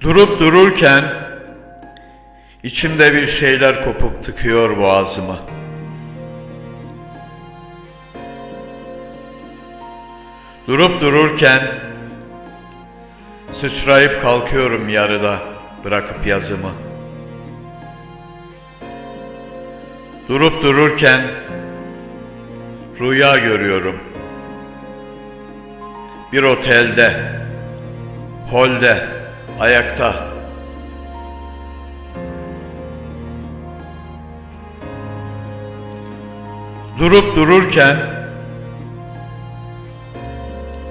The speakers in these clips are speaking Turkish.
Durup dururken içimde bir şeyler kopup tıkıyor boğazımı. Durup dururken sıçrayıp kalkıyorum yarıda bırakıp yazımı. Durup dururken rüya görüyorum. Bir otelde, holde, ayakta. Durup dururken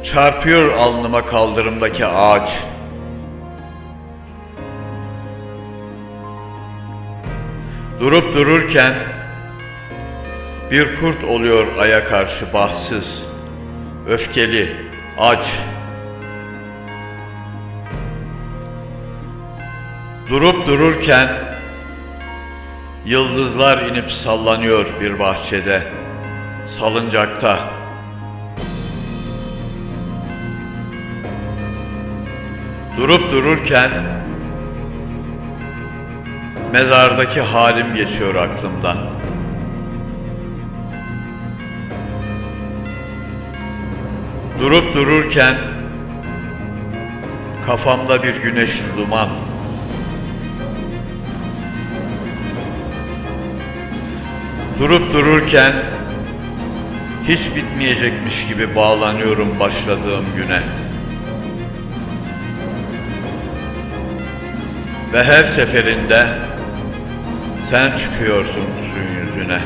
çarpıyor alnıma kaldırımdaki ağaç. Durup dururken bir kurt oluyor aya karşı bahtsız, öfkeli, aç. Durup dururken yıldızlar inip sallanıyor bir bahçede, salıncakta. Durup dururken mezardaki halim geçiyor aklımdan. Durup dururken kafamda bir güneş duman. Durup dururken hiç bitmeyecekmiş gibi bağlanıyorum başladığım güne. Ve her seferinde sen çıkıyorsun suyun yüzüne.